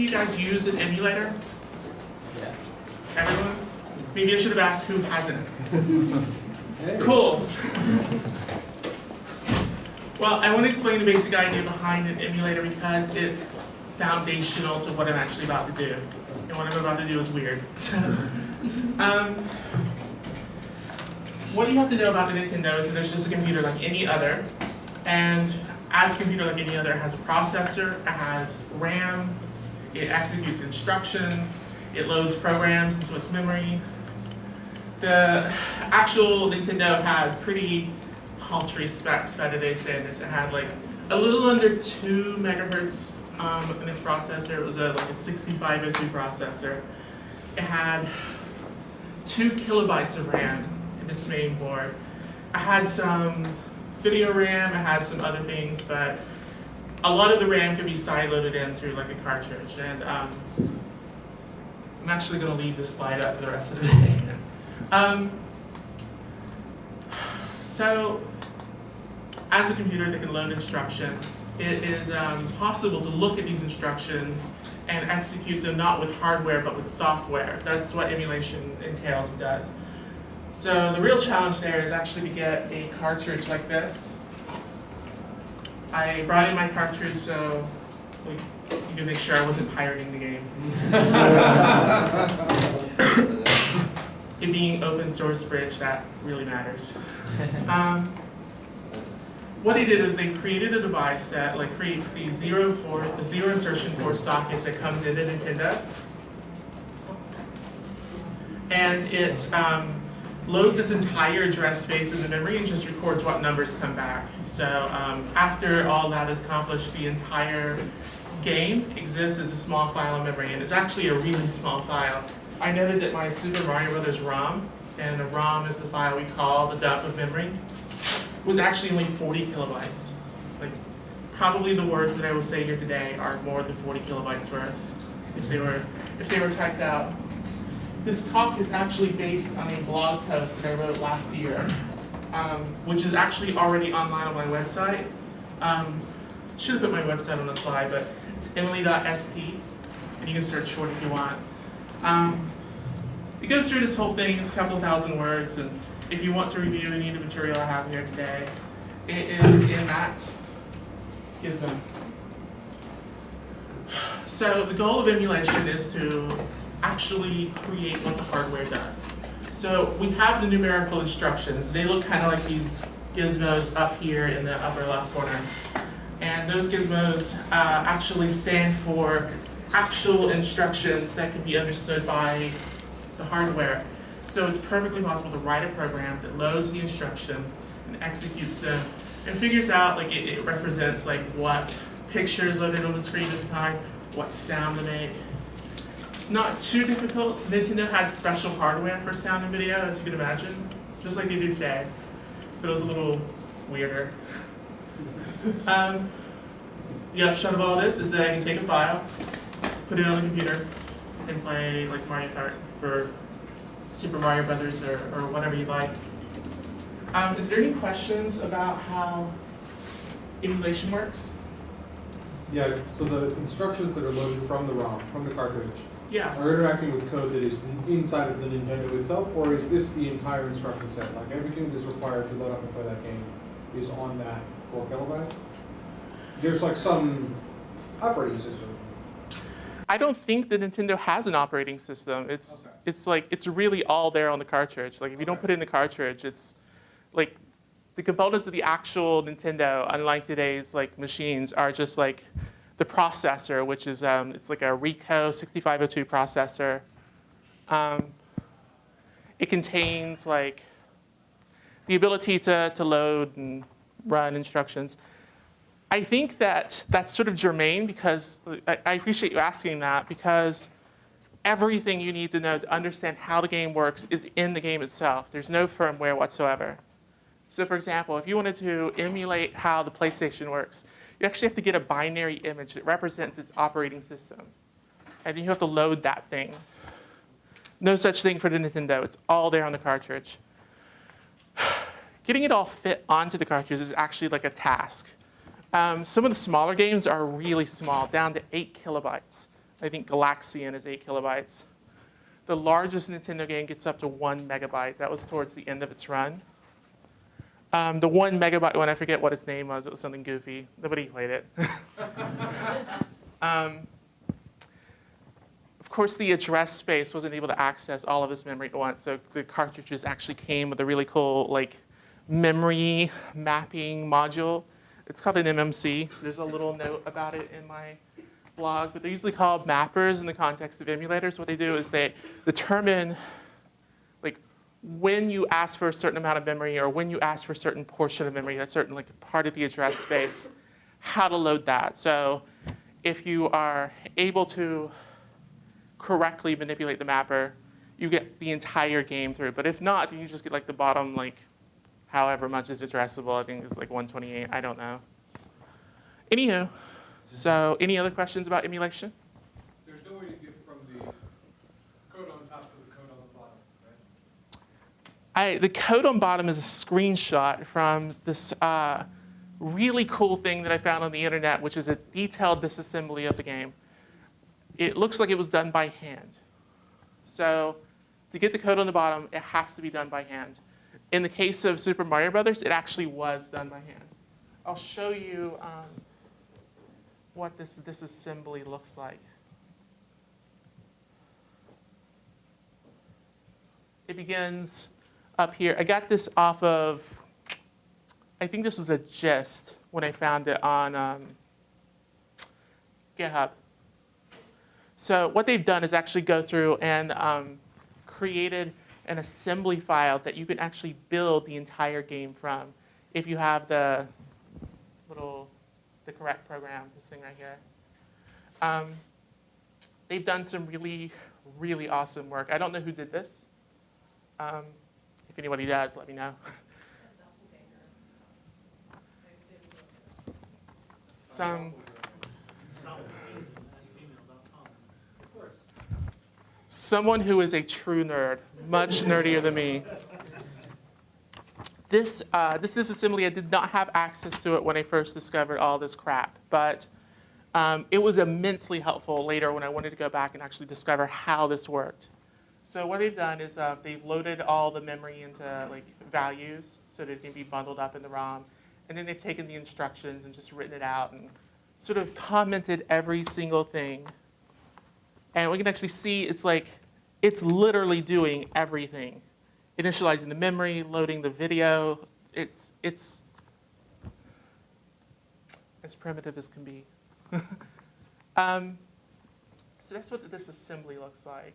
you guys used an emulator? Yeah. Everyone? Maybe I should have asked who hasn't. Cool. Well, I want to explain the basic idea behind an emulator because it's foundational to what I'm actually about to do. And what I'm about to do is weird. So, um, what you have to know about the Nintendo is that it's just a computer like any other. And as a computer like any other, it has a processor, it has RAM, it executes instructions, it loads programs into its memory. The actual Nintendo had pretty paltry specs by today's standards. It had like a little under two megahertz um, in its processor. It was a, like a 6502 processor. It had two kilobytes of RAM in its main board. I had some video RAM, I had some other things, but a lot of the RAM could be side-loaded in through like a cartridge. And um, I'm actually going to leave this slide up for the rest of the day. Um, so, as a computer that can load instructions, it is um, possible to look at these instructions and execute them not with hardware but with software. That's what emulation entails and does. So the real challenge there is actually to get a cartridge like this. I brought in my cartridge so we, you can make sure I wasn't pirating the game. it being open source bridge, that really matters. Um, what they did is they created a device that like creates the zero for the zero insertion force socket that comes into Nintendo, and it um, loads its entire address space in the memory and just records what numbers come back. So um, after all that is accomplished, the entire game exists as a small file of memory, and it's actually a really small file. I noted that my Super Mario Brothers ROM, and the ROM is the file we call the dump of memory, was actually only 40 kilobytes. Like, probably the words that I will say here today are more than 40 kilobytes worth if they were if they were typed out. This talk is actually based on a blog post that I wrote last year, um, which is actually already online on my website. Um, should have put my website on the slide, but it's emily.st, and you can search it if you want. Um, it goes through this whole thing, it's a couple thousand words, and if you want to review any of the material I have here today, it is in that gizmo. So the goal of emulation is to actually create what the hardware does. So we have the numerical instructions. They look kind of like these gizmos up here in the upper left corner. And those gizmos uh, actually stand for actual instructions that can be understood by the hardware. So it's perfectly possible to write a program that loads the instructions and executes them and figures out like it, it represents like what picture is loaded on the screen at the time, what sound to make. It's not too difficult. Nintendo had special hardware for sound and video, as you can imagine, just like they do today. But it was a little weirder. um, the upshot of all this is that I can take a file, put it on the computer, and play like Mario Kart or Super Mario Brothers or, or whatever you like. Um, is there any questions about how emulation works? Yeah, so the instructions that are loaded from the ROM, from the cartridge, Yeah. are interacting with code that is inside of the Nintendo itself, or is this the entire instruction set? Like everything that is required to load up and play that game is on that four kilobytes? There's like some operating system. I don't think that Nintendo has an operating system. It's Okay. it's like it's really all there on the cartridge. Like if you don't put it in the cartridge, it's like the components of the actual Nintendo, unlike today's like machines, are just like the processor, which is um, it's like a Ricoh 6502 processor. Um, it contains like the ability to, to load and run instructions. I think that that's sort of germane because I, I appreciate you asking that because everything you need to know to understand how the game works is in the game itself. There's no firmware whatsoever. So for example, if you wanted to emulate how the PlayStation works, you actually have to get a binary image that represents its operating system. And then you have to load that thing. No such thing for the Nintendo. It's all there on the cartridge. Getting it all fit onto the cartridge is actually like a task. Um, some of the smaller games are really small, down to eight kilobytes. I think Galaxian is eight kilobytes. The largest Nintendo game gets up to one megabyte. That was towards the end of its run. Um, the one megabyte one, I forget what its name was. It was something goofy. Nobody played it. um, of course, the address space wasn't able to access all of its memory at once, so the cartridges actually came with a really cool like memory mapping module. It's called an MMC. There's a little note about it in my blog, but they're usually called mappers in the context of emulators. What they do is they determine when you ask for a certain amount of memory or when you ask for a certain portion of memory, that's certain like part of the address space, how to load that. So if you are able to correctly manipulate the mapper, you get the entire game through. But if not, then you just get like the bottom like however much is addressable. I think it's like 128. I don't know. Anywho, so any other questions about emulation? There's no way to get from the code on top to the code on the bottom, right? I, the code on bottom is a screenshot from this uh, really cool thing that I found on the internet, which is a detailed disassembly of the game. It looks like it was done by hand. So to get the code on the bottom, it has to be done by hand. In the case of Super Mario Brothers, it actually was done by hand. I'll show you um, what this disassembly looks like. It begins up here. I got this off of, I think this was a gist when I found it on um, GitHub. So what they've done is actually go through and um, created an assembly file that you can actually build the entire game from if you have the little, the correct program, this thing right here. Um, they've done some really, really awesome work. I don't know who did this. Um, anybody does, let me know. Some, someone who is a true nerd, much nerdier than me. This, uh, this disassembly, I did not have access to it when I first discovered all this crap, but um, it was immensely helpful later when I wanted to go back and actually discover how this worked. So what they've done is uh, they've loaded all the memory into like values so that it can be bundled up in the ROM, and then they've taken the instructions and just written it out and sort of commented every single thing and we can actually see it's like, it's literally doing everything. Initializing the memory, loading the video. It's, it's as primitive as can be. um, so that's what this assembly looks like.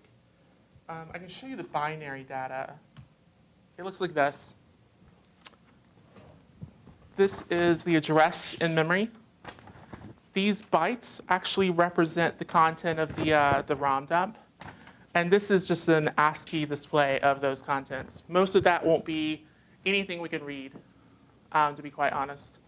Um, I can show you the binary data. It looks like this. This is the address in memory these bytes actually represent the content of the, uh, the ROM dump. And this is just an ASCII display of those contents. Most of that won't be anything we can read, um, to be quite honest,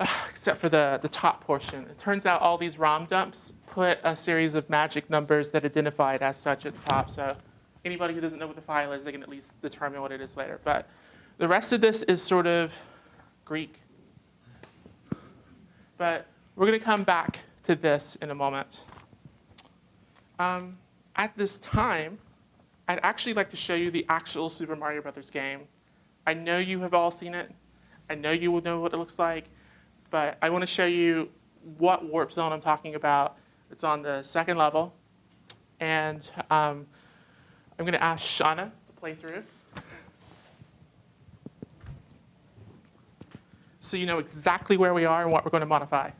uh, except for the, the top portion. It turns out all these ROM dumps put a series of magic numbers that identify it as such at the top. So anybody who doesn't know what the file is, they can at least determine what it is later. But the rest of this is sort of Greek. But we're going to come back to this in a moment. Um, at this time, I'd actually like to show you the actual Super Mario Brothers game. I know you have all seen it. I know you will know what it looks like, but I want to show you what warp zone I'm talking about. It's on the second level, and um, I'm going to ask Shauna to play through. So you know exactly where we are and what we're going to modify.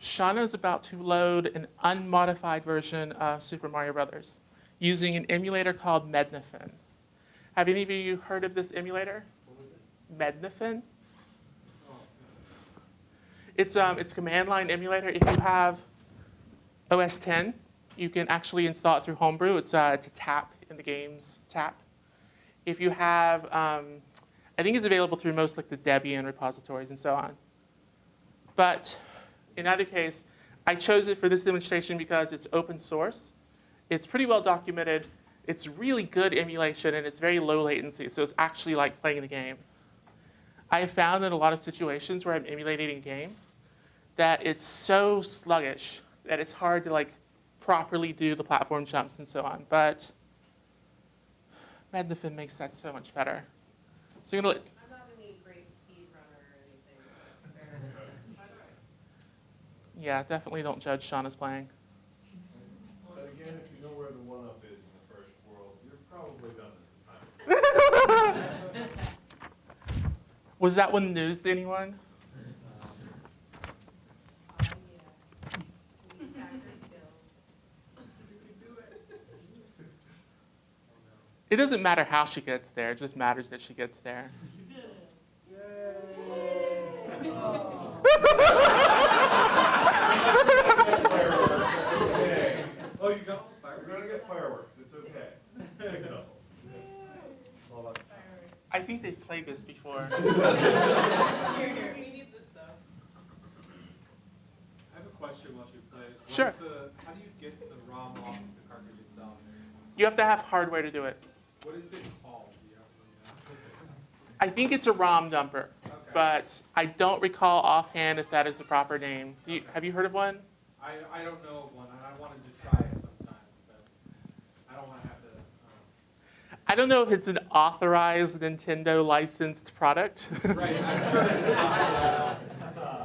Shauna is about to load an unmodified version of Super Mario Brothers using an emulator called Mednafen. Have any of you heard of this emulator? Mednafen? It's, um, it's a command line emulator. If you have OS 10, you can actually install it through Homebrew. It's, uh, it's a tap in the game's tap. If you have, um, I think it's available through most like the Debian repositories and so on. But in either case, I chose it for this demonstration because it's open source. It's pretty well documented, It's really good emulation and it's very low latency, so it's actually like playing the game. I have found in a lot of situations where I'm emulating a game that it's so sluggish that it's hard to like properly do the platform jumps and so on. But Mednafen makes that so much better. So you're gonna, let- I'm not any great speed runner or anything. yeah, definitely don't judge Shauna's playing. But again, if you know where the one-up is in the first world, you've probably done this a time. Was that one news to anyone? Yeah. We hacker skills. It doesn't matter how she gets there, it just matters that she gets there. Oh, you got fireworks? We're gonna get fireworks, it's okay. Six of them. All about the I think they've played this before. Here, here, we need this stuff. I have a question while she plays. What's Sure. the- How do you get the ROM off the cartridge itself? You have to have hardware to do it. What is it called? Do you have I think it's a ROM dumper. Okay. but I don't recall offhand if that is the proper name. Do you, have you heard of one? I, I don't know of one, I wanted to try it sometime, but I don't want to have to, um, I don't know if it's an authorized Nintendo licensed product. right, I'm sure it's not, uh,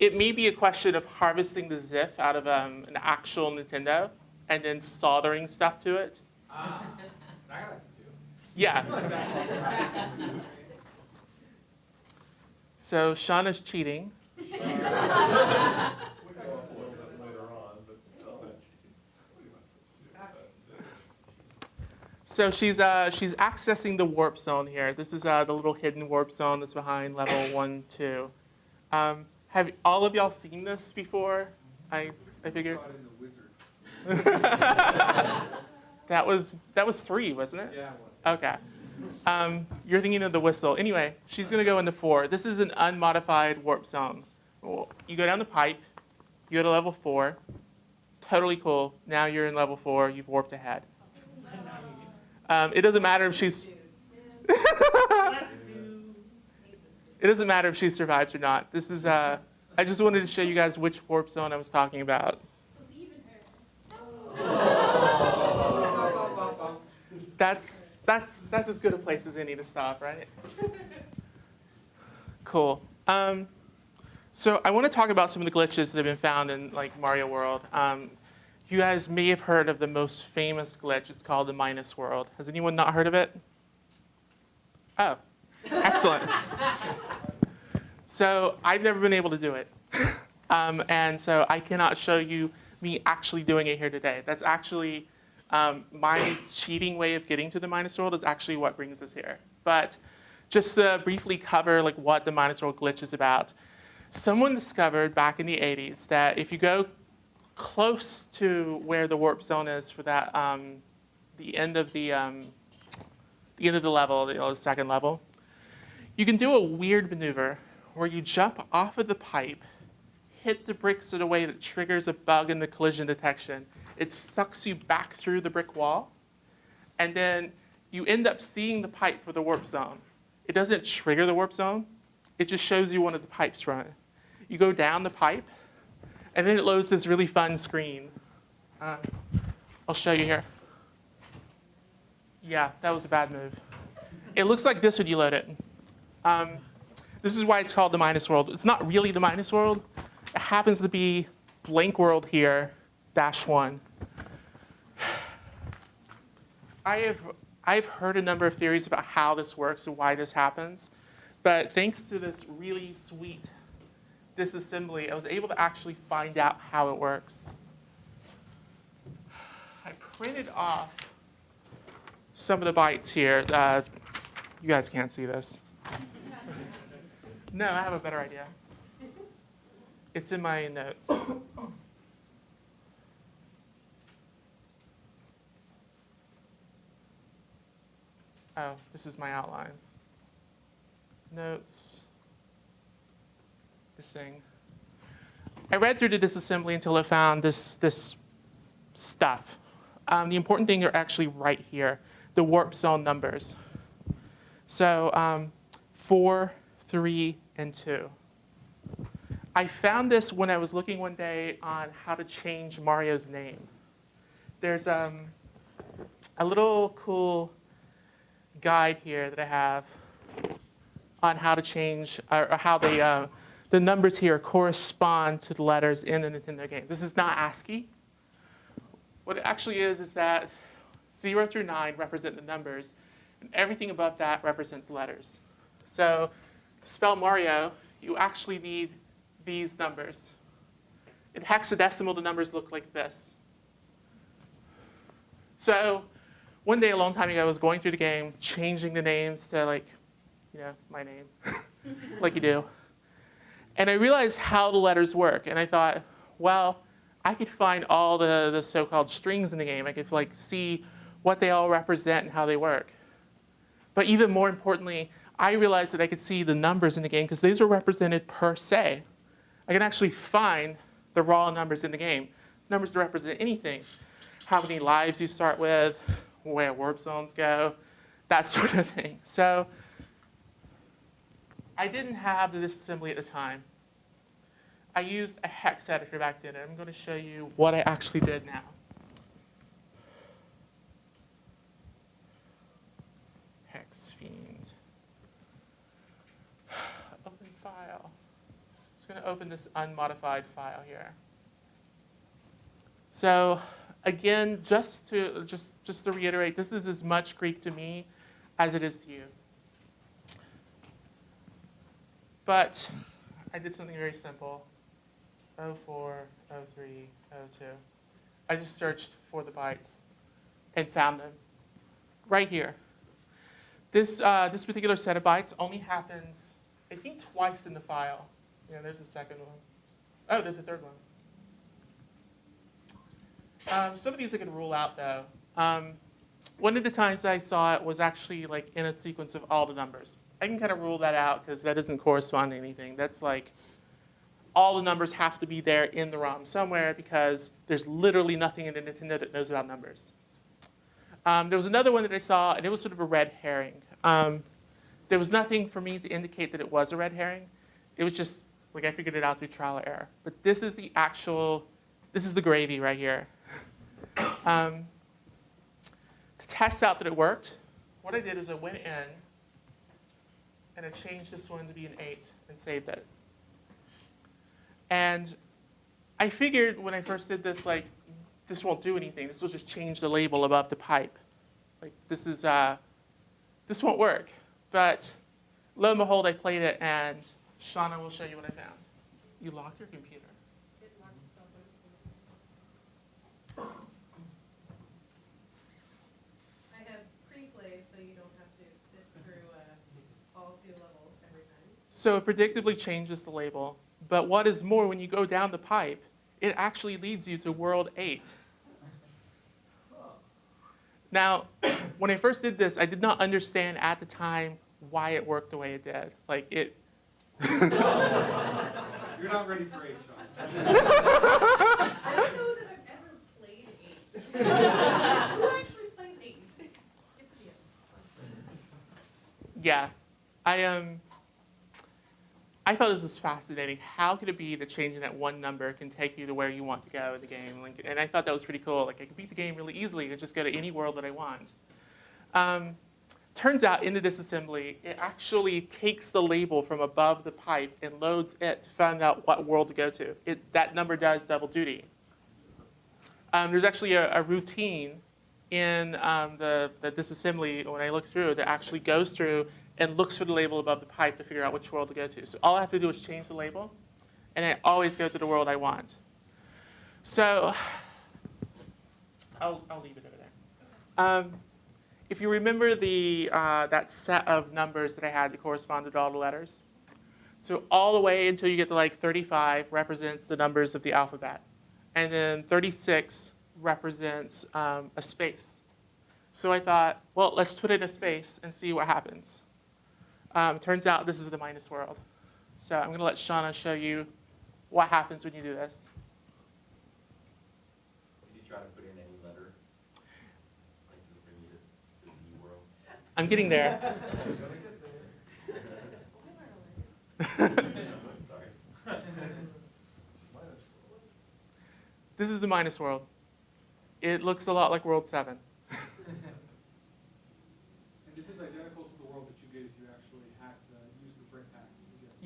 it may be a question of harvesting the ZIF out of um, an actual Nintendo and then soldering stuff to it. ah, I gotta do. Yeah. So Shauna's cheating. We can go up a little bit later on, but still. That's it. So she's uh, she's accessing the warp zone here. This is uh, the little hidden warp zone that's behind level one, two. Um, have all of y'all seen this before? I I figured Saw it in the wizard. that was that was three, wasn't it? Yeah, it was. Okay. Um, you're thinking of the whistle. Anyway, she's going to go into four. This is an unmodified warp zone. You go down the pipe, you go to level four. Totally cool. Now you're in level four. You've warped ahead. Um, it doesn't matter if she's. it doesn't matter if she survives or not. This is. Uh, I just wanted to show you guys which warp zone I was talking about. That's that's that's as good a place as any to stop, right? Cool. Um, so I want to talk about some of the glitches that have been found in like Mario World. Um, you guys may have heard of the most famous glitch. It's called the Minus World. Has anyone not heard of it? Oh, excellent. so I've never been able to do it, um, and so I cannot show you me actually doing it here today. That's actually um, my cheating way of getting to the minus world is actually what brings us here. But just to briefly cover like what the minus world glitch is about, someone discovered back in the 80s that if you go close to where the warp zone is for that um, the end of the um, the end of the level, know, the second level, you can do a weird maneuver where you jump off of the pipe, hit the bricks in a way that triggers a bug in the collision detection. It sucks you back through the brick wall, and then you end up seeing the pipe for the warp zone. It doesn't trigger the warp zone, it just shows you one of the pipes run. You go down the pipe, and then it loads this really fun screen. Uh, I'll show you here. Yeah, that was a bad move. It looks like this when you load it. Um, this is why it's called the minus world. It's not really the minus world. It happens to be blank world here, dash one. I have I've heard a number of theories about how this works and why this happens, but thanks to this really sweet disassembly, I was able to actually find out how it works. I printed off some of the bytes here. Uh, you guys can't see this. No, I have a better idea. It's in my notes. Oh, this is my outline. Notes. I read through the disassembly until I found this this stuff. Um, the important thing are actually right here, the warp zone numbers. So um, four, three, and two. I found this when I was looking one day on how to change Mario's name. There's um, a little cool guide here that I have on how to change, or, or how they uh, the numbers here correspond to the letters in the Nintendo game. This is not ASCII. What it actually is, is that 0 through 9 represent the numbers, and everything above that represents letters. So to spell Mario, you actually need these numbers. In hexadecimal, the numbers look like this. So one day a long time ago, I was going through the game, changing the names to like, you know, my name, like you do. And I realized how the letters work, and I thought, well, I could find all the, the so-called strings in the game. I could like see what they all represent and how they work. But even more importantly, I realized that I could see the numbers in the game because these are represented per se. I can actually find the raw numbers in the game, numbers that represent anything. How many lives you start with, where warp zones go, that sort of thing. So I didn't have the disassembly at the time. I used a hex editor back then, and I'm going to show you what I actually did now. Hex fiend. Open file. Just going to open this unmodified file here. So again, just to just just to reiterate, this is as much Greek to me as it is to you. But I did something very simple. 04, 03, 02. I just searched for the bytes and found them right here. This, uh, this particular set of bytes only happens, I think, twice in the file. Yeah, there's a second one. Oh, there's a third one. Um, some of these I can rule out though. Um, one of the times I saw it was actually like in a sequence of all the numbers. I can kind of rule that out because that doesn't correspond to anything. That's like all the numbers have to be there in the ROM somewhere because there's literally nothing in the Nintendo that knows about numbers. Um, there was another one that I saw, and it was sort of a red herring. Um, there was nothing for me to indicate that it was a red herring. It was just like I figured it out through trial and error. But this is the actual, this is the gravy right here. Um, to test out that it worked, what I did is I went in and I changed this one to be an 8 and saved it. And I figured when I first did this, like, this won't do anything. This will just change the label above the pipe. Like, this is, uh, this won't work. But lo and behold, I played it, and Shauna will show you what I found. You locked your computer. It locks itself when it's finished. I have pre-play, so you don't have to sit through uh, all two levels every time. So it predictably changes the label. But what is more, when you go down the pipe, it actually leads you to world 8. Now, when I first did this, I did not understand at the time why it worked the way it did. Like it. You're not ready for eight, Sean. I don't know that I've ever played eight. Who actually plays eight? You just skip the end. It's fine. Yeah, I um. I thought this was fascinating. How could it be that changing that one number can take you to where you want to go in the game? Like, and I thought that was pretty cool. Like I could beat the game really easily and just go to any world that I want. Um, turns out in the disassembly, it actually takes the label from above the pipe and loads it to find out what world to go to. It, that number does double duty. Um, there's actually a, a routine in um, the, the disassembly when I look through that actually goes through and looks for the label above the pipe to figure out which world to go to. So all I have to do is change the label, and I always go to the world I want. So I'll, I'll leave it over there. Um, if you remember the, uh, that set of numbers that I had that corresponded to all the letters, so all the way until you get to like 35 represents the numbers of the alphabet. And then 36 represents um, a space. So I thought, well, let's put in a space and see what happens. Um, turns out this is the minus world. So I'm going to let Shauna show you what happens when you do this. Did you try to put in any letter? Like I'm getting there. this is the minus world. It looks a lot like world 7.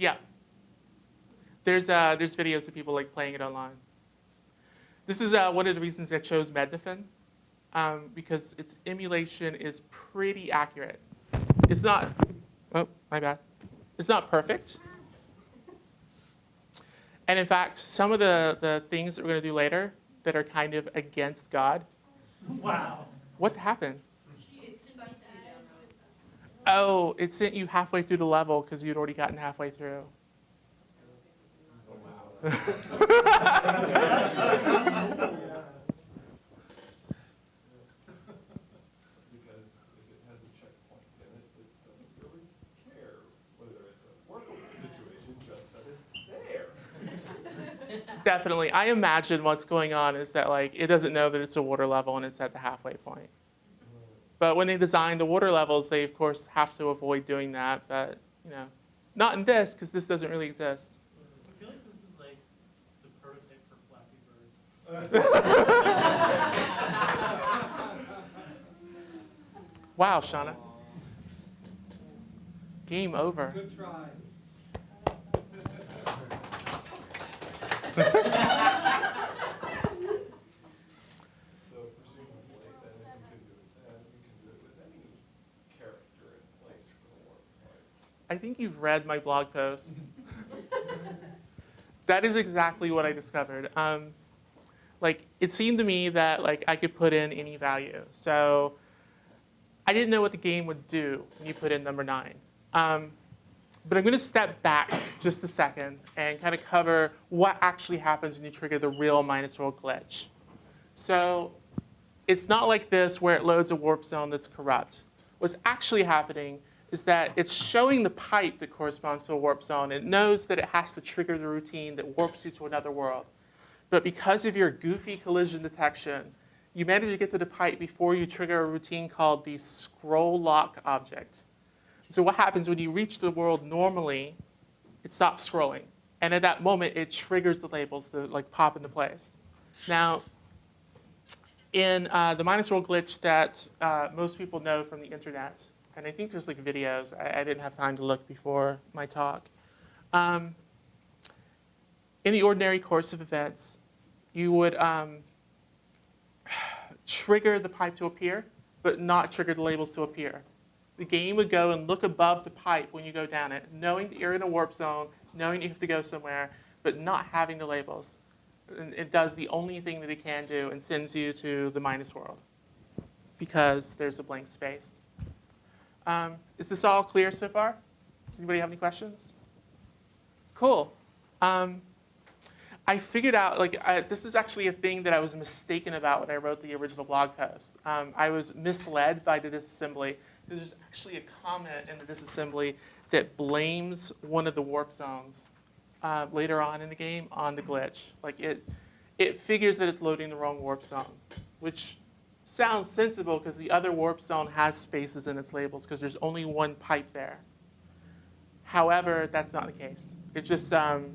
Yeah. There's, uh, there's videos of people like playing it online. This is uh, one of the reasons I chose Mednafen, um, because its emulation is pretty accurate. It's not, oh, my bad. It's not perfect. And in fact, some of the, the things that we're going to do later that are kind of against God. Wow. What happened? It sucks you down. Oh, it sent you halfway through the level because you'd already gotten halfway through. Because if it has a checkpoint in it, it doesn't really care whether it's a workable situation, just that it's there. Definitely. I imagine what's going on is that like it doesn't know that it's a water level and it's at the halfway point. But when they design the water levels, they of course have to avoid doing that. But you know, not in this because this doesn't really exist. I feel like this is like the prototype for Flappy Bird. Wow, Shauna. Game over. Good try. So presumably, then if we can do it then, we can do it with any character in place for the work, right? I think you've read my blog post. that is exactly what I discovered. Um, like it seemed to me that like I could put in any value. So I didn't know what the game would do when you put in number nine. Um, but I'm going to step back just a second and kind of cover what actually happens when you trigger the real minus world glitch. So it's not like this where it loads a warp zone that's corrupt. What's actually happening is that it's showing the pipe that corresponds to a warp zone. It knows that it has to trigger the routine that warps you to another world. But because of your goofy collision detection, you manage to get to the pipe before you trigger a routine called the scroll lock object. So what happens when you reach the world normally, it stops scrolling. And at that moment, it triggers the labels to like pop into place. Now, in uh, the minus world glitch that uh, most people know from the internet, and I think there's like videos, I, I didn't have time to look before my talk. Um, in the ordinary course of events, you would um, trigger the pipe to appear, but not trigger the labels to appear. The game would go and look above the pipe when you go down it, knowing that you're in a warp zone, knowing you have to go somewhere, but not having the labels. And it does the only thing that it can do and sends you to the minus world because there's a blank space. Um, is this all clear so far? Does anybody have any questions? Cool. Um, I figured out, like, I, this is actually a thing that I was mistaken about when I wrote the original blog post. Um, I was misled by the disassembly because there's actually a comment in the disassembly that blames one of the warp zones uh, later on in the game on the glitch. Like, it, it figures that it's loading the wrong warp zone, which sounds sensible because the other warp zone has spaces in its labels because there's only one pipe there. However, that's not the case. It just um,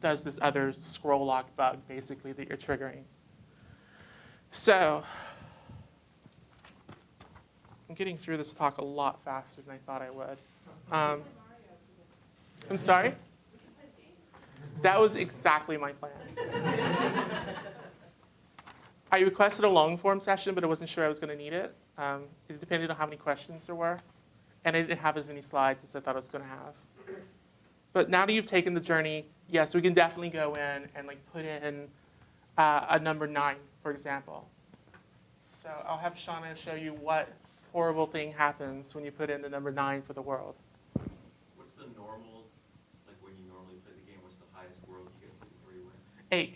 does this other scroll lock bug, basically, that you're triggering. So, I'm getting through this talk a lot faster than I thought I would. Um, I'm sorry? That was exactly my plan. I requested a long form session, but I wasn't sure I was going to need it. Um, it depended on how many questions there were. And I didn't have as many slides as I thought I was going to have. But now that you've taken the journey, yes, we can definitely go in and like put in uh, a number nine, for example. So I'll have Shauna show you what horrible thing happens when you put in the number nine for the world. What's the normal, like when you normally play the game, what's the highest world you get to three you win? Eight.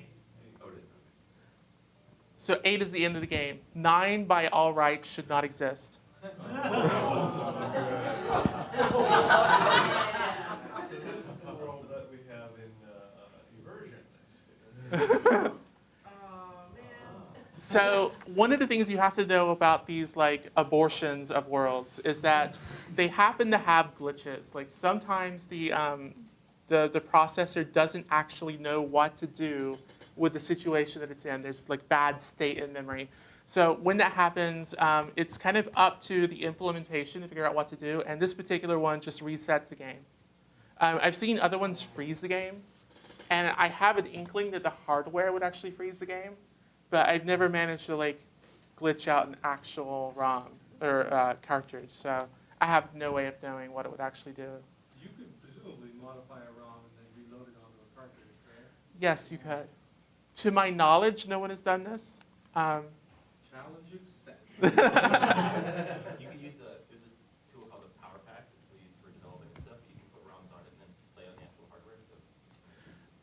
Oh, it is, okay. So eight is the end of the game. Nine, by all rights, should not exist. So this is the world that we have in immersion next year. Man. So one of the things you have to know about these like abortions of worlds is that they happen to have glitches. Like sometimes the um, the the processor doesn't actually know what to do with the situation that it's in. There's like bad state in memory. So when that happens, um, it's kind of up to the implementation to figure out what to do. And this particular one just resets the game. Um, I've seen other ones freeze the game, and I have an inkling that the hardware would actually freeze the game, but I've never managed to like glitch out an actual ROM or uh, cartridge. So I have no way of knowing what it would actually do. You could presumably modify a ROM and then reload it onto a cartridge, correct? Yes, you could. To my knowledge, no one has done this. Um, Challenge accepted. You can use a, there's a tool called a PowerPak, which we use for developing stuff. You can put ROMs on it and then play on the actual hardware, so.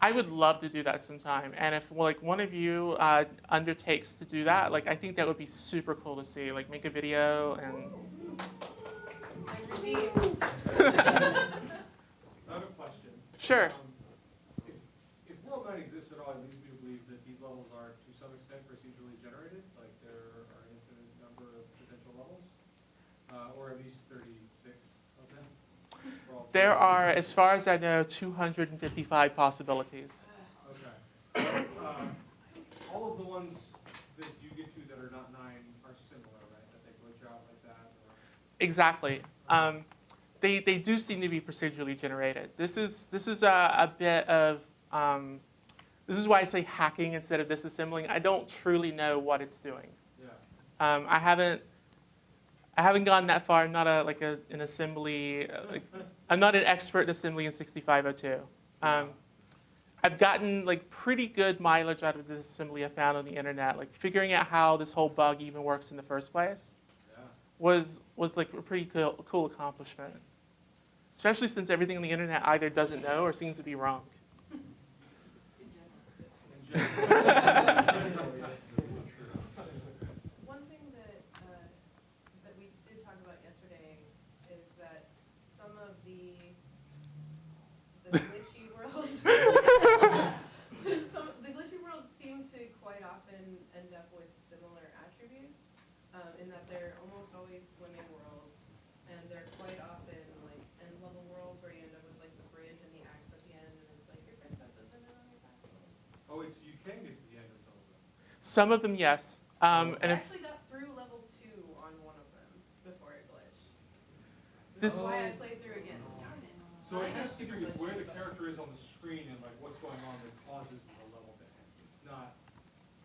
I would love to do that sometime. And if like one of you uh, undertakes to do that, like I think that would be super cool to see. Like make a video and I'm redeemed. I have a question. sure. Um, If, if World Nine exists at all, it leads me to believe that these levels are to some extent procedurally generated, like there are an infinite number of potential levels, uh, or at least thirty-six of them. for all There are, as far as I know, 255 possibilities. Okay. Uh, All of the ones that you get to that are not nine are similar, right? That they glitch out like that, or? Exactly. Um, they, they do seem to be procedurally generated. This is, this is a, a bit of, um, this is why I say hacking instead of disassembling. I don't truly know what it's doing. Yeah. Um, I haven't, I haven't gone that far. I'm not a, like a, an assembly, uh, like, I'm not an expert in assembly in 6502. Um, I've gotten like pretty good mileage out of this assembly I found on the internet. Like figuring out how this whole bug even works in the first place Yeah. was was like a pretty cool, cool accomplishment. Especially since everything on the internet either doesn't know or seems to be wrong. In general. One thing that, uh, that we did talk about yesterday is that some of the, the glitchy worlds, some, the glitchy worlds seem to quite often end up with similar attributes, um, in that they're almost always swimming worlds, and they're quite often like end level worlds where you end up with like the bridge and the axe at the end, and it's like your princess is in on your castle. Oh, it's, you can get to the end of some of them. Some of them, yes. Um, and I actually got through level two on one of them before it glitched. This- That's why I played through again. Darn it. So it Mine has is to do super with where the character is on the screen and like what's going on that causes the level to end. It's not,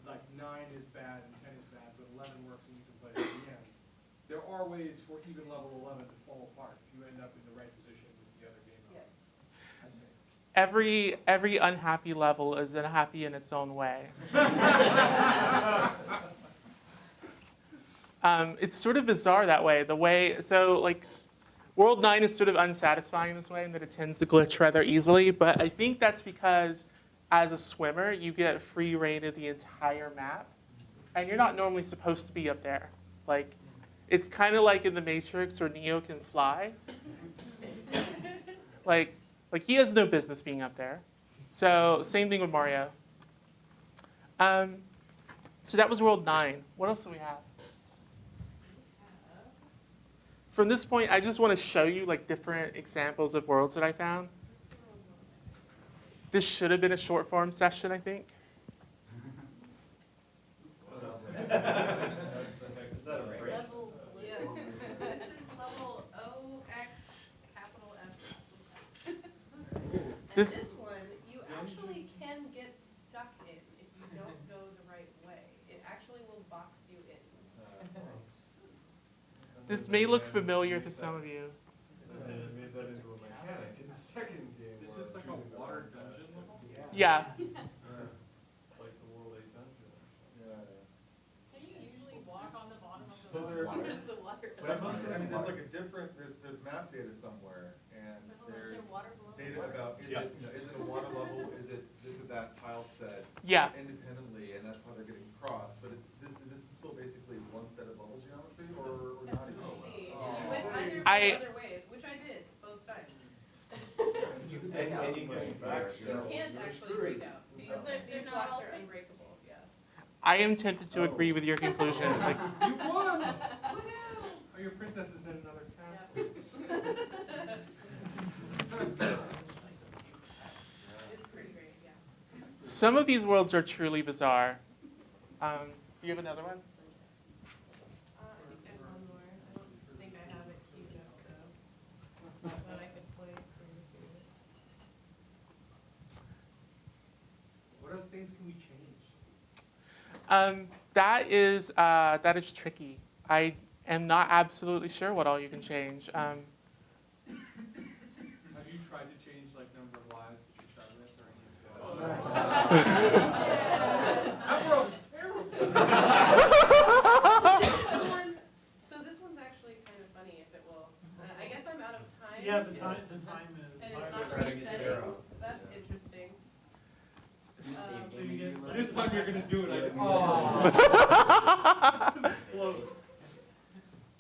like nine is bad and ten is bad, but eleven works and you can play it at the end. There are ways for even level eleven to fall apart if you end up in the right position with the other game Yes. elements. I see. every every unhappy level is unhappy in its own way. um, it's sort of bizarre that way. The way so like World Nine is sort of unsatisfying in this way in that it tends to glitch rather easily. But I think that's because as a swimmer you get free reign of the entire map, and you're not normally supposed to be up there. Like it's kind of like in the Matrix where Neo can fly. like like he has no business being up there. So same thing with Mario. Um, so that was World Nine. What else do we have? From this point, I just want to show you like different examples of worlds that I found. This should have been a short form session, I think. Level, yes, this is level O X capital F. And This- this one, you actually can get stuck in if you don't go the right way. It actually will box you in. This may look familiar to some of you. And then made that into a mechanic in the second game. This where is like a water dungeon level? Yeah. Like the World Eight Dungeon or something. Yeah, Can you usually walk on the bottom of the So water? there- Where's the water? But I must, I mean, there's like a different, there's, there's map data somewhere, and But hold on, is there's there water below the data about, is it, you know, is it a water level, is it this or that tile set Yeah. independently, and that's how they're getting crossed, but it's, this, this is still basically one set of level geometry, or, or not even? See, Oh. you went either I- other ways, which I did both times. And, and you can back, You can't actually break out. These, are- these blocks are unbreakable, yeah. I am tempted to Oh. agree with your conclusion. Like, You won! Woohoo! Oh, your princess is in another castle. It's pretty great, yeah. some of these worlds are truly bizarre. Um, do you have another one? Uh, I think I have one more. I don't think I have it queued up though. But I could play for you if you want. What other things can we change? Um, that is uh, that is tricky. I am not absolutely sure what all you can change. Um, Yeah, the It's- time, the time is. And it's not Trying to resetting, that's interesting. Um, So you get. This time you're gonna do it, I Yeah. go, oh. Close.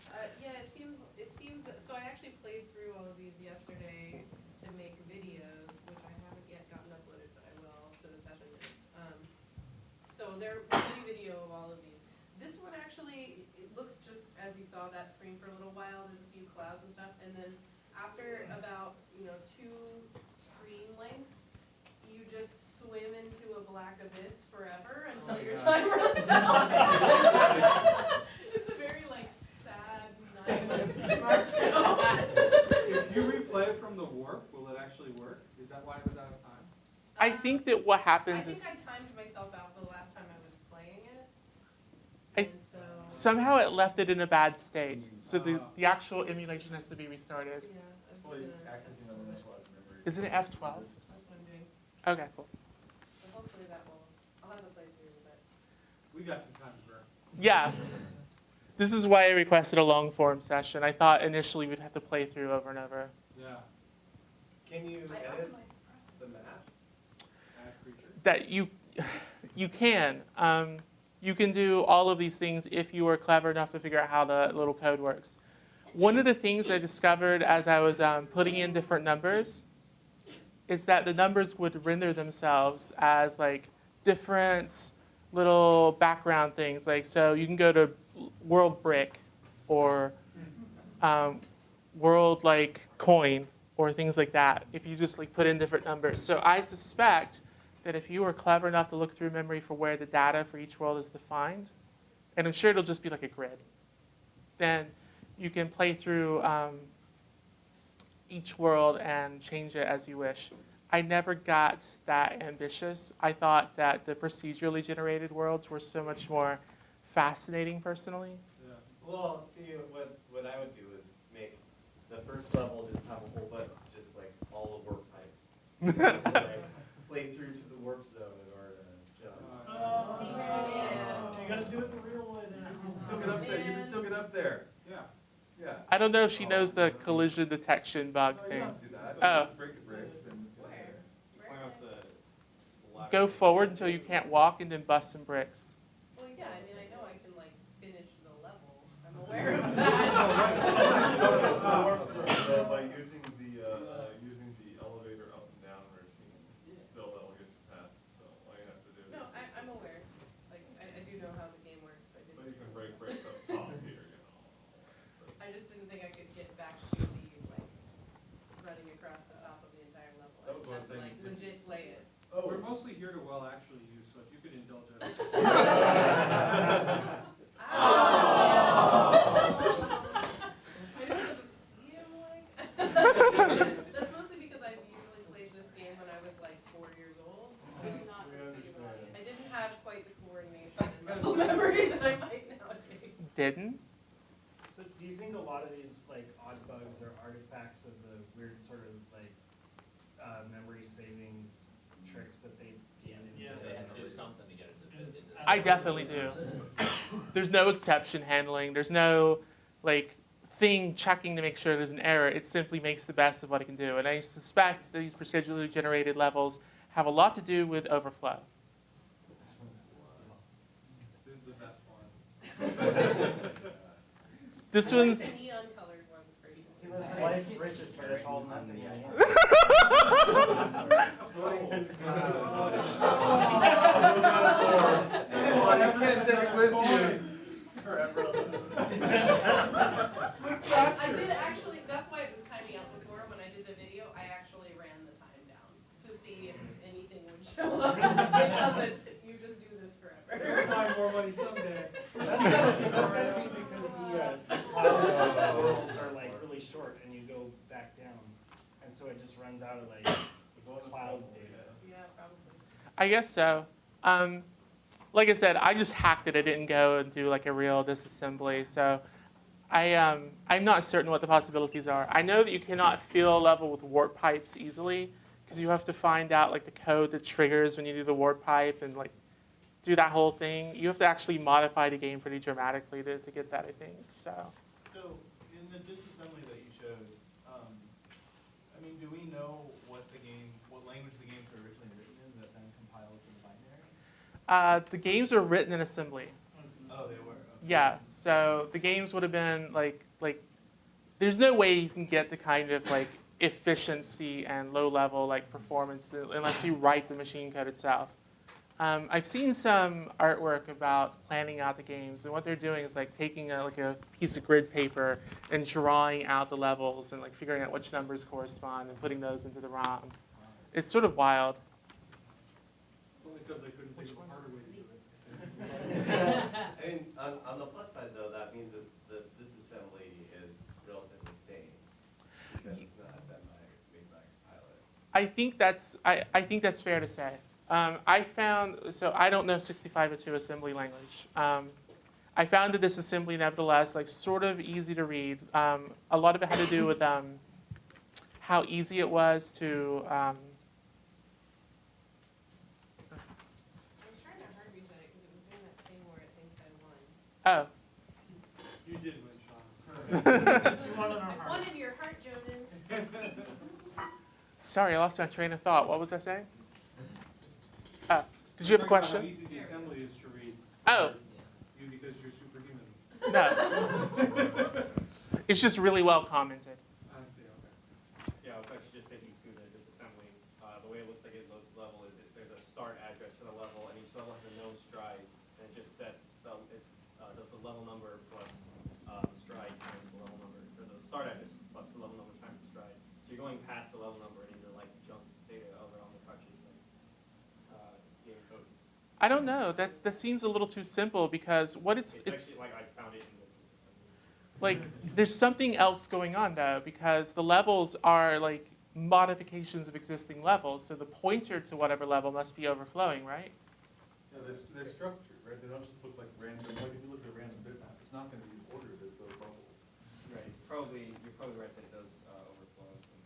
Uh, yeah, it seems, it seems that, so I actually played through all of these yesterday to make videos, which I haven't yet gotten uploaded, but I will to the session notes. Um, so there will be video of all of these. This one actually, it looks just as you saw that screen for a little while, there's a few clouds and then after about, you know, two screen lengths, you just swim into a black abyss forever until oh your time runs out. It's a very like sad, nihilist If you replay it from the warp, will it actually work? Is that why it was out of time? I think that what happens I happens think is I timed myself out the last time I was playing it. I- And so. Somehow it left it in a bad state. So the, the actual emulation has to be restarted. Yeah, It's probably gonna, that's memory. Isn't it F12? I'm doing. Okay, cool. So hopefully that will, I'll have to play through, but. We got some time to burn. Yeah. This is why I requested a long form session. I thought initially we'd have to play through over and over. Yeah, Can you I edit the the process. maps? That you, you can. Um, you can do all of these things if you are clever enough to figure out how the little code works. One of the things I discovered as I was um, putting in different numbers is that the numbers would render themselves as like different little background things. Like so, you can go to world brick or um, world like coin or things like that if you just like put in different numbers. So I suspect that if you were clever enough to look through memory for where the data for each world is defined, and I'm sure it'll just be like a grid, then you can play through um, each world and change it as you wish. I never got that ambitious. I thought that the procedurally generated worlds were so much more fascinating personally. Yeah. Well, see, what, what I would do is make the first level just have a whole bunch, just like all the warp types. Like, Play through to the warp zone in order to jump. Uh, Yeah. You gotta do it the real way then. Still get up there, you can still get up there, Yeah. yeah. I don't know if she knows the collision detection bug No, you thing. don't do that. Oh. Just break the bricks and. Where? You Where climb can up I- the the ladder. Go forward until you can't walk and then bust some bricks. Well, yeah, I mean, I know I can like finish the level. I'm aware of that. So by using the, uh, using the elevator up and down routine, still that'll get you past, so all you have to do. is- No, I, I'm aware. Like, I, I do know how the game works. I But you didn't, can break bricks up top here, you know. I just didn't think I could get back to the, like, running across the top of the entire level. I That was just what I have to was like thinking. legit play it. Oh. We're mostly here to well actually use, so if you could indulge us. Maybe it doesn't seem like. That's mostly because I've usually played this game when I was like four years old. So I'm not We as seem understand. I didn't have quite the coordination and muscle memory that I might nowadays. Didn't? So do you think a lot of these like odd bugs are artifacts of the weird sort of like, uh, memory saving tricks that they did Yeah, they the had to do something to get it to fit into. I definitely do. There's no exception handling. There's no like thing checking to make sure there's an error. It simply makes the best of what it can do. And I suspect that these procedurally generated levels have a lot to do with overflow. This is the best one. This I one's the neon colored ones for you. He lives in life rich is better called than I am. I with you. I did actually, that's why it was timing out before, when I did the video, I actually ran the time down to see if anything would show up. It doesn't, you just do this forever. Find more money someday. That's gotta be, that's gotta be because the, uh, the cloud worlds are like really short and you go back down. And so it just runs out of like cloud data. Yeah, probably. I guess so. Um, like I said, I just hacked it. I didn't go and do like a real disassembly. So I, um, I'm not certain what the possibilities are. I know that you cannot fill a level with warp pipes easily because you have to find out like the code that triggers when you do the warp pipe and like do that whole thing. You have to actually modify the game pretty dramatically to, to get that, I think. So So, in the disassembly that you showed, um, I mean, do we know what the game, what language the games were originally written in that then compiled to the binary? uh, the games are written in assembly. Oh, they were, okay. Yeah, so the games would have been like like there's no way you can get the kind of like efficiency and low level like performance unless you write the machine code itself. Um, I've seen some artwork about planning out the games, and what they're doing is like taking a, like a piece of grid paper and drawing out the levels and like figuring out which numbers correspond and putting those into the ROM. It's sort of wild. Only because they couldn't think of harder way to do it. I mean, on, on the plus side though, that means that the disassembly is relatively sane, because it's not done by, made by a pilot. I think that's I, I think that's fair to say. Um, I found so I don't know 6502 assembly language. Um, I found that this assembly nevertheless like sort of easy to read. Um, a lot of it had to do with um, how easy it was to. Um, I was trying to hard reset it because it was doing that thing where it thinks I won. oh, You did win, Sean. You want in our I won in your heart, Jonan. sorry, I lost my train of thought. What was I saying? Uh, did you have a question? How easy the assembly is to read. Oh. You because you're superhuman. No, it's just really well commented. I see, okay. Yeah, I was actually just thinking through the disassembly, uh, the way it looks like it loads the level is it, there's a start address for the level, and each level has a known stride, and it just sets, the, it, uh, does the level number plus, uh, the stride times the level number, or the start address plus the level number times the stride. So you're going past the level number and into like junk data over on the touches, like, uh, game code. I don't know. That that seems a little too simple because what it's It's it's actually, like, I found it the like there's something else going on though because the levels are like modifications of existing levels so the pointer to whatever level must be overflowing right Yeah, they're, they're structured, right? They don't just look like random, like if you look at a random bitmap, it's not gonna be ordered as those bubbles. Right, it's probably, you're probably right that it does uh, overflow at some.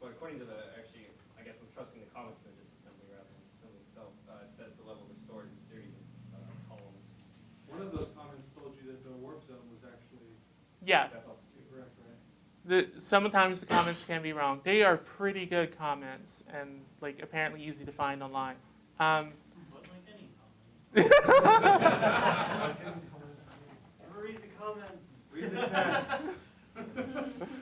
But according to the, actually, I guess I'm trusting the comments in the disassembly rather than disassembly itself, uh, it says the levels are stored in a series of uh, columns. One of those comments told you that the warp zone was actually yeah That's also true. correct, right? the sometimes the comments can be wrong they are pretty good comments and like apparently easy to find online um, But like any comment. Never read the comments. Read the text.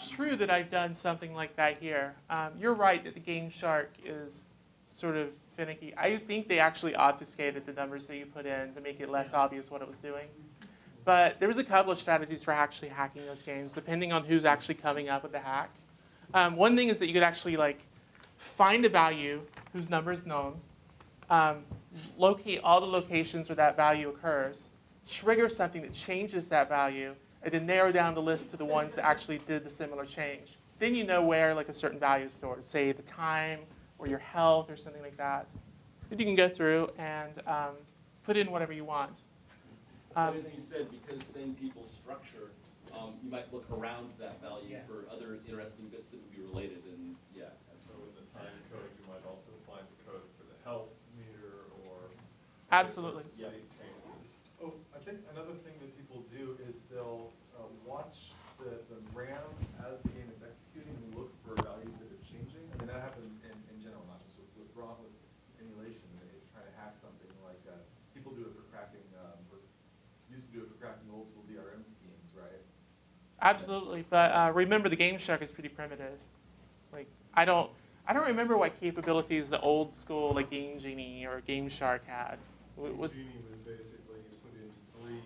It's, true that I've done something like that here. Um, you're right that the Game Shark is sort of finicky. I think they actually obfuscated the numbers that you put in to make it less obvious what it was doing. But there was a couple of strategies for actually hacking those games, depending on who's actually coming up with the hack. Um, one thing is that you could actually like find a value whose number is known, um, locate all the locations where that value occurs, trigger something that changes that value, and then narrow down the list to the ones that actually did the similar change. Then you know where like a certain value is stored, say the time or your health or something like that. Then you can go through and um, put in whatever you want. Um, But as you said, because same people structure, um, you might look around that value Yeah. for other interesting bits that would be related, and, yeah. So in the time code, you might also find the code for the health meter or. Absolutely. State changes. Oh, I think another thing that people do is they'll, uh, watch the, the RAM as the game is executing and look for values that are changing. I mean, that happens in, in general, not just with, with ROM, with emulation, they try to hack something like, uh, people do it for cracking, um, or used to do it for cracking old school DRM schemes, right? Absolutely, but uh, remember the Game Shark is pretty primitive. Like I don't, I don't remember what capabilities the old school like Game Genie or Game Shark had. Was Genie was basically, you put in three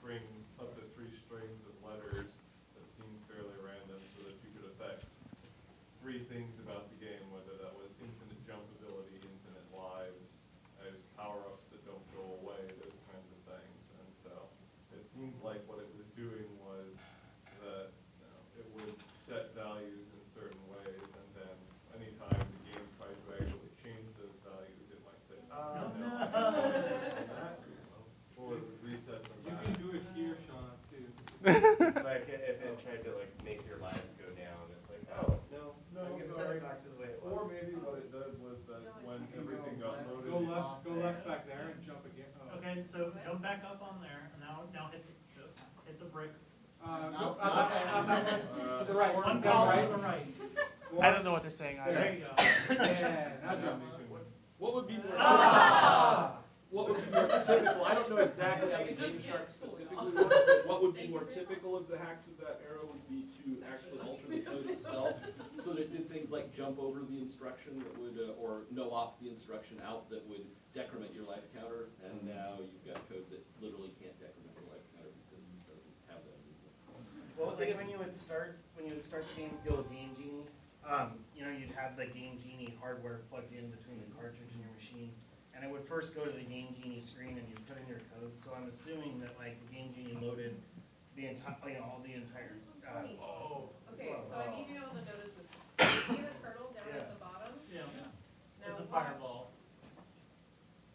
strings, up to three strings of letters that seemed fairly random so that you could affect three things about the game, whether that was infinite jump ability, infinite lives, as power-ups that don't go away, those kinds of things. And so it seemed like what it was doing was that, you know, it would set values in certain ways and then anytime the game tried to actually change those values, it might say, ah, no. I don't want that," Or it would reset them You back. can do it here, Sean, too. Like, i- if it tried to like make your lives go down, it's like, oh, no, No, I'm gonna set sorry. it back to the way it was. Or maybe what it did was that when everything got loaded. Go left, go left back there and jump again. Oh. Okay, so jump back up on there, and now, now hit, the hit the bricks. Uh, go, uh, uh, uh, to the right, One down column right. to the right. I don't know what they're saying There either. you go. Yeah, now jump. What would be more Ah! What would be more typical, I don't know exactly how the Game Shark specifically works, but what would be more typical of the hacks with that arrow would be to actually alter the code itself, so that it did things like jump over the instruction that would, uh, or no-op the instruction out that would decrement your life counter, and now you've got code that literally can't decrement your life counter because it doesn't have that. Well, like when you would start, when you would start the game, go with Game Genie, um, you know, you'd have the Game Genie hardware plugged in between the cartridge and your machine. And it would first go to the Game Genie screen and you'd put in your code, so I'm assuming that like the Game Genie loaded the entire, you know, all the entire. This one's uh, funny. Oh, Okay, so I need to notice this. See the turtle down at the bottom? yeah, Now it's a watch. fireball.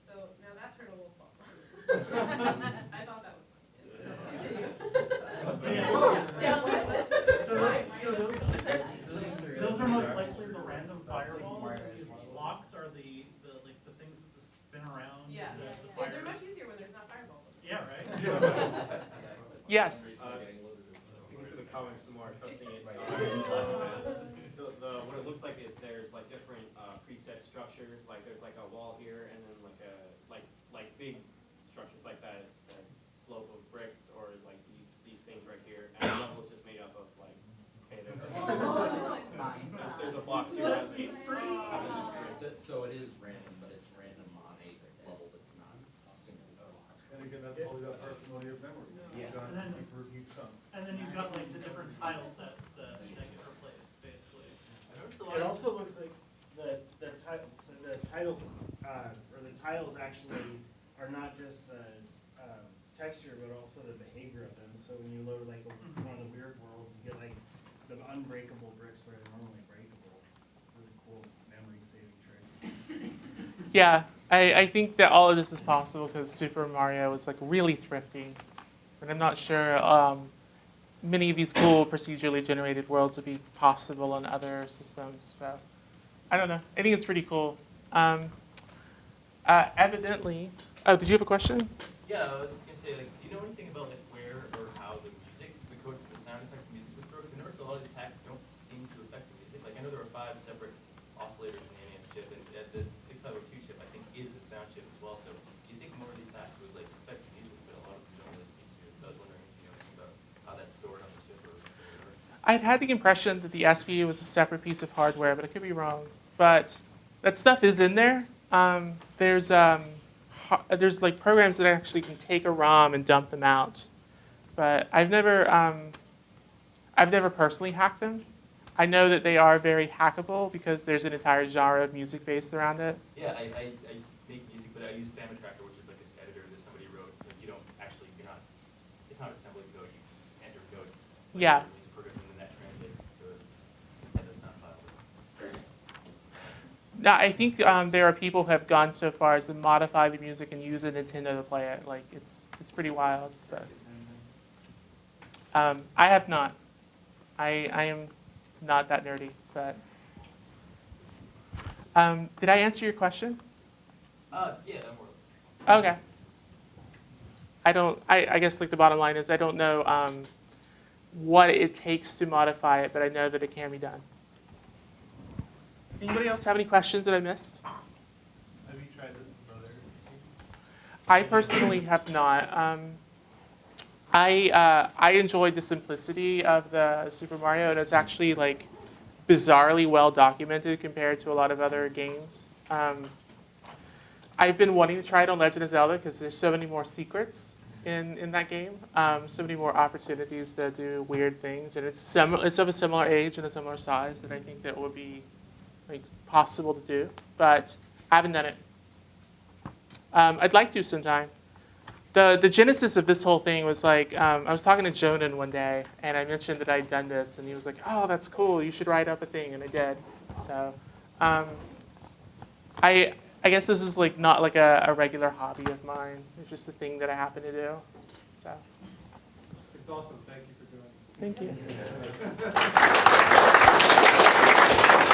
So now that turtle will fall. I thought that was funny. Yeah, what? So Why? those, so those, those are most likely the random fireballs, because the blocks are the, the, like, the things that spin around. Yeah, the- the Well, they're fire- much easier when there's not fireballs. Yeah, right? Yes. Uh, the comments some more, trusting it by The, the, what it looks like is there's like different, uh, preset structures, like there's like a wall here and then like a, like, like big structures like that, that slope of bricks or like these, these things right here. And the level is just made up of like, okay, there's a, there's, there's a box here. that has So, so it is random, but it's random on a level that's not single. And again, that's all that parsimony of memory. Yeah. Done And then- for each chunk. And then like the different tile sets that, that get replaced, basically. I noticed a lot It of- also looks like the, the title, so the titles, uh, or the tiles actually are not just, uh, um, texture, but also the behavior of them. So when you load like a- one of the weird worlds, you get like the unbreakable bricks where they're normally breakable. Really cool memory saving trick. Yeah, I, I think that all of this is possible because Super Mario was like really thrifty. And I'm not sure um, many of these cool procedurally generated worlds would be possible on other systems. So I don't know. I think it's pretty cool. Um, Uh, evidently, oh, did you have a question? Yeah, I was just gonna say, like, do you know anything about like where or how the music, the code for the sound effects and music was stored? 'Cause I noticed a lot of these hacks don't seem to affect the music. Like, I know there are five separate oscillators in the NES chip, and uh, the six five oh two chip, I think, is the sound chip as well. So, do you think more of these hacks would like affect the music, but a lot of them don't really seem to? So, I was wondering if you know anything about how that's stored on the chip or whatever. I'd had the impression that the SPU was a separate piece of hardware, but I could be wrong. But that stuff is in there. Um, there's um, there's like programs that actually can take a ROM and dump them out. But I've never um, I've never personally hacked them. I know that they are very hackable because there's an entire genre of music based around it. Yeah, I, I, I make music, but I use FamiTracker, which is like this editor that somebody wrote. So you don't actually, you're not, it's not assembly code. You enter notes. like Yeah. your Music program, and then that translates to a Nintendo sound file. Now, I think um, there are people who have gone so far as to modify the music and use a Nintendo to play it. Like it's it's pretty wild. So. Um, I have not. I I am not that nerdy, but. Um, did I answer your question? Uh, yeah, more. Okay. I don't. I, I guess like the bottom line is I don't know um, what it takes to modify it, but I know that it can be done. Anybody else have any questions that I missed? Have you tried this with other? I personally have not. Um, I uh, I enjoyed the simplicity of the Super Mario, and it's actually like bizarrely well documented compared to a lot of other games. Um, I've been wanting to try it on Legend of Zelda because there's so many more secrets in, in that game, um, so many more opportunities to do weird things, and it's sim- it's of a similar age and a similar size that I think that would be like possible to do, but I haven't done it. Um, I'd like to sometime. The, the genesis of this whole thing was like, um, I was talking to Jonan one day, and I mentioned that I'd done this, and he was like, oh, that's cool, you should write up a thing, and I did. So, um, I, I guess this is like not like a, a regular hobby of mine. It's just a thing that I happen to do. So, It's awesome, thank you for doing it. thank you.